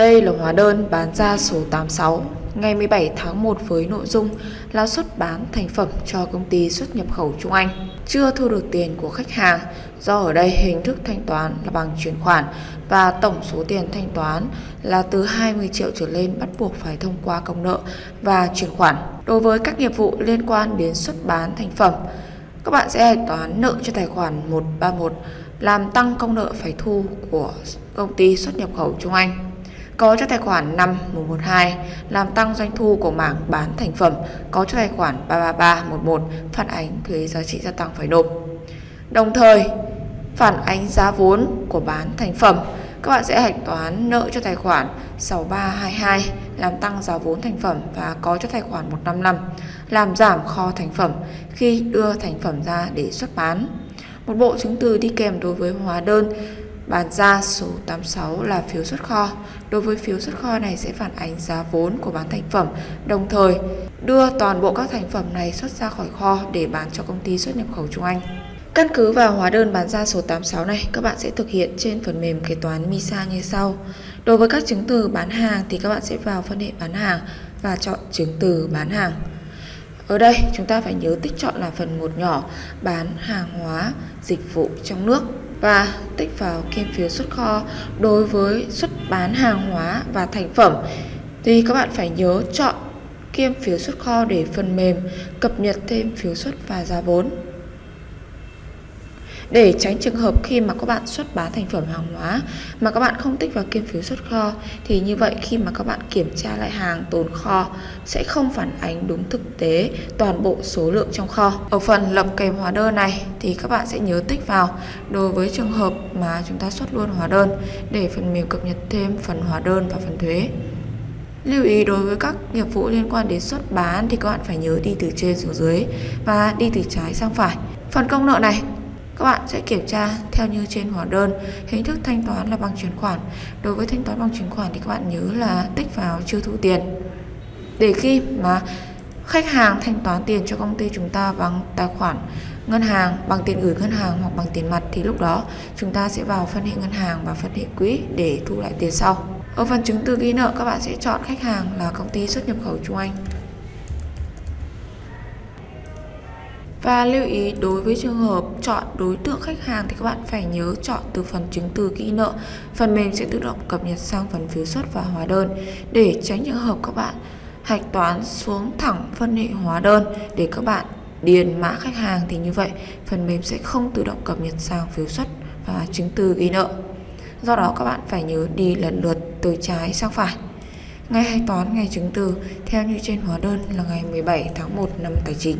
Đây là hóa đơn bán ra số 86 ngày 17 tháng 1 với nội dung là xuất bán thành phẩm cho công ty xuất nhập khẩu Trung Anh. Chưa thu được tiền của khách hàng do ở đây hình thức thanh toán là bằng chuyển khoản và tổng số tiền thanh toán là từ 20 triệu trở lên bắt buộc phải thông qua công nợ và chuyển khoản. Đối với các nghiệp vụ liên quan đến xuất bán thành phẩm, các bạn sẽ hạch toán nợ cho tài khoản 131 làm tăng công nợ phải thu của công ty xuất nhập khẩu Trung Anh có cho tài khoản 5112 làm tăng doanh thu của mảng bán thành phẩm, có cho tài khoản 33311 phản ánh thuế giá trị gia tăng phải nộp. Đồng thời, phản ánh giá vốn của bán thành phẩm, các bạn sẽ hạch toán nợ cho tài khoản 6322 làm tăng giá vốn thành phẩm và có cho tài khoản 155 làm giảm kho thành phẩm khi đưa thành phẩm ra để xuất bán. Một bộ chứng từ đi kèm đối với hóa đơn Bán ra số 86 là phiếu xuất kho. Đối với phiếu xuất kho này sẽ phản ánh giá vốn của bán thành phẩm, đồng thời đưa toàn bộ các thành phẩm này xuất ra khỏi kho để bán cho công ty xuất nhập khẩu Trung Anh. Căn cứ vào hóa đơn bán ra số 86 này, các bạn sẽ thực hiện trên phần mềm kế toán MISA như sau. Đối với các chứng từ bán hàng thì các bạn sẽ vào phân hệ bán hàng và chọn chứng từ bán hàng. Ở đây chúng ta phải nhớ tích chọn là phần một nhỏ bán hàng hóa, dịch vụ trong nước và tích vào kiêm phiếu xuất kho đối với xuất bán hàng hóa và thành phẩm. Thì các bạn phải nhớ chọn kiêm phiếu xuất kho để phần mềm cập nhật thêm phiếu xuất và giá vốn để tránh trường hợp khi mà các bạn xuất bán thành phẩm hàng hóa mà các bạn không tích vào kiêm phiếu xuất kho, thì như vậy khi mà các bạn kiểm tra lại hàng tồn kho sẽ không phản ánh đúng thực tế toàn bộ số lượng trong kho. Ở phần lập kèm hóa đơn này thì các bạn sẽ nhớ tích vào đối với trường hợp mà chúng ta xuất luôn hóa đơn để phần mềm cập nhật thêm phần hóa đơn và phần thuế. Lưu ý đối với các nghiệp vụ liên quan đến xuất bán thì các bạn phải nhớ đi từ trên xuống dưới và đi từ trái sang phải. Phần công nợ này các bạn sẽ kiểm tra theo như trên hóa đơn. Hình thức thanh toán là bằng chuyển khoản. Đối với thanh toán bằng chuyển khoản thì các bạn nhớ là tích vào chưa thu tiền. Để khi mà khách hàng thanh toán tiền cho công ty chúng ta bằng tài khoản ngân hàng, bằng tiền gửi ngân hàng hoặc bằng tiền mặt thì lúc đó chúng ta sẽ vào phân hệ ngân hàng và phân hệ quỹ để thu lại tiền sau. Ở phần chứng từ ghi nợ, các bạn sẽ chọn khách hàng là công ty xuất nhập khẩu Trung Anh. Và lưu ý, đối với trường hợp chọn đối tượng khách hàng thì các bạn phải nhớ chọn từ phần chứng từ ghi nợ. Phần mềm sẽ tự động cập nhật sang phần phiếu xuất và hóa đơn để tránh trường hợp các bạn hạch toán xuống thẳng phân hệ hóa đơn để các bạn điền mã khách hàng thì như vậy, phần mềm sẽ không tự động cập nhật sang phiếu xuất và chứng từ ghi nợ. Do đó các bạn phải nhớ đi lần lượt từ trái sang phải. Ngày hạch toán, ngày chứng từ, theo như trên hóa đơn là ngày 17 tháng 1 năm tài chính.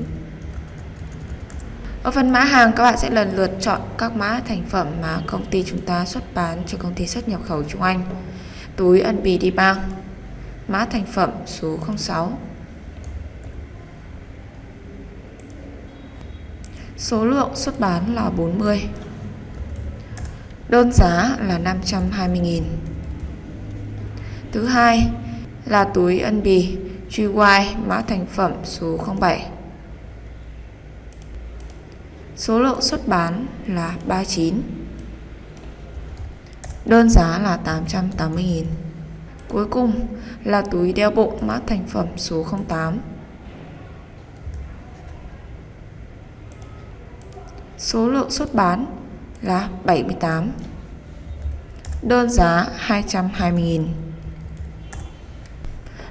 Ở phần mã hàng, các bạn sẽ lần lượt chọn các mã thành phẩm mà công ty chúng ta xuất bán cho công ty xuất nhập khẩu Trung Anh. Túi ân bì đi bang. Mã thành phẩm số 06. Số lượng xuất bán là 40. Đơn giá là 520.000. Thứ hai là túi ân bì GY mã thành phẩm số 07. Số lượng xuất bán là 39 Đơn giá là 880.000 Cuối cùng là túi đeo bộ mã thành phẩm số 08 Số lượng xuất bán là 78 Đơn giá 220.000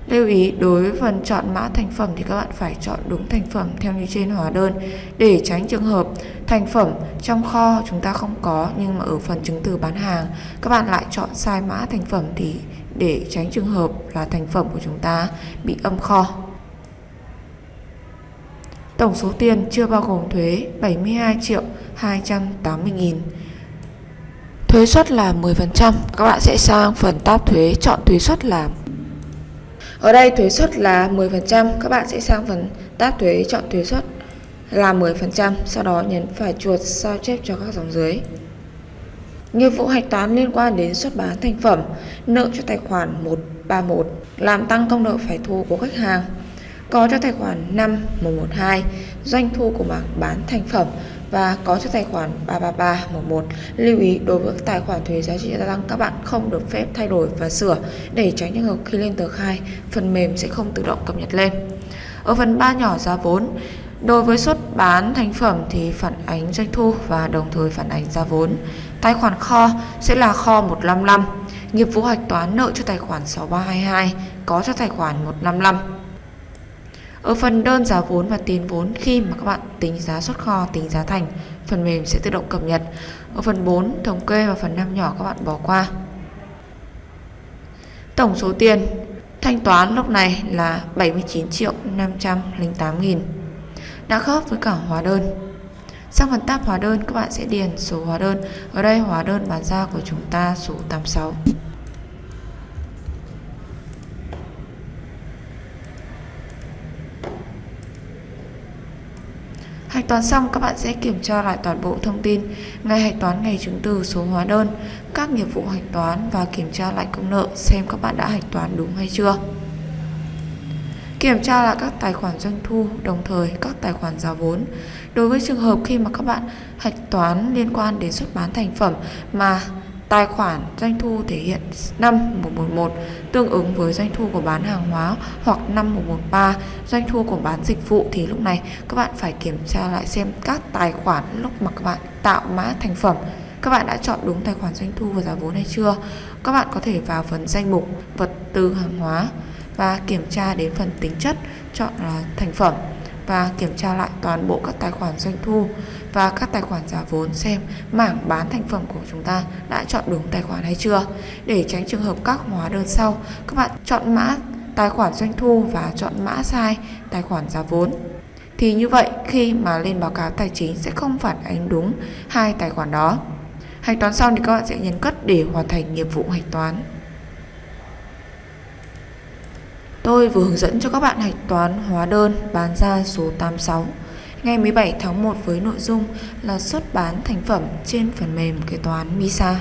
Lưu ý, đối với phần chọn mã thành phẩm thì các bạn phải chọn đúng thành phẩm theo như trên hóa đơn để tránh trường hợp thành phẩm trong kho chúng ta không có nhưng mà ở phần chứng từ bán hàng các bạn lại chọn sai mã thành phẩm thì để tránh trường hợp là thành phẩm của chúng ta bị âm kho. Tổng số tiền chưa bao gồm thuế 72 triệu 280 nghìn. Thuế suất là 10%, các bạn sẽ sang phần tab thuế chọn thuế suất là ở đây thuế suất là 10%, các bạn sẽ sang phần tab thuế chọn thuế suất là 10%, sau đó nhấn phải chuột sao chép cho các dòng dưới. Nghiệp vụ hạch toán liên quan đến xuất bán thành phẩm, nợ cho tài khoản 131, làm tăng công nợ phải thu của khách hàng. Có cho tài khoản 5 112, doanh thu của mảng bán thành phẩm, và có cho tài khoản 33311. Lưu ý đối với tài khoản thuế giá trị gia tăng các bạn không được phép thay đổi và sửa để tránh trường hợp khi lên tờ khai phần mềm sẽ không tự động cập nhật lên. Ở phần 3 nhỏ giá vốn, Đối với xuất bán thành phẩm thì phản ánh doanh thu và đồng thời phản ánh giá vốn. Tài khoản kho sẽ là kho 155, nghiệp vụ hạch toán nợ cho tài khoản 6322, có cho tài khoản 155. Ở phần đơn giá vốn và tiền vốn khi mà các bạn tính giá xuất kho, tính giá thành, phần mềm sẽ tự động cập nhật. Ở phần 4, thống kê và phần 5 nhỏ các bạn bỏ qua. Tổng số tiền thanh toán lúc này là 79 triệu 508 nghìn đã khớp với cả hóa đơn. Sang phần tab hóa đơn các bạn sẽ điền số hóa đơn. Ở đây hóa đơn bán ra của chúng ta số 86. Hạch toán xong các bạn sẽ kiểm tra lại toàn bộ thông tin ngày hạch toán ngày chứng từ số hóa đơn, các nghiệp vụ hạch toán và kiểm tra lại công nợ xem các bạn đã hạch toán đúng hay chưa. Kiểm tra lại các tài khoản doanh thu, đồng thời các tài khoản giá vốn. Đối với trường hợp khi mà các bạn hạch toán liên quan đến xuất bán thành phẩm mà tài khoản doanh thu thể hiện 5111 tương ứng với doanh thu của bán hàng hóa hoặc 5113 doanh thu của bán dịch vụ thì lúc này các bạn phải kiểm tra lại xem các tài khoản lúc mà các bạn tạo mã thành phẩm. Các bạn đã chọn đúng tài khoản doanh thu và giá vốn hay chưa? Các bạn có thể vào phần danh mục vật tư hàng hóa và kiểm tra đến phần tính chất, chọn là thành phẩm và kiểm tra lại toàn bộ các tài khoản doanh thu và các tài khoản giá vốn xem mảng bán thành phẩm của chúng ta đã chọn đúng tài khoản hay chưa. Để tránh trường hợp các hóa đơn sau, các bạn chọn mã tài khoản doanh thu và chọn mã sai tài khoản giá vốn. Thì như vậy, khi mà lên báo cáo tài chính sẽ không phản ánh đúng hai tài khoản đó. Hạch toán xong thì các bạn sẽ nhấn cất để hoàn thành nghiệp vụ hạch toán. Tôi vừa hướng dẫn cho các bạn hạch toán hóa đơn bán ra số 86 ngày 17 tháng 1 với nội dung là xuất bán thành phẩm trên phần mềm kế toán MISA.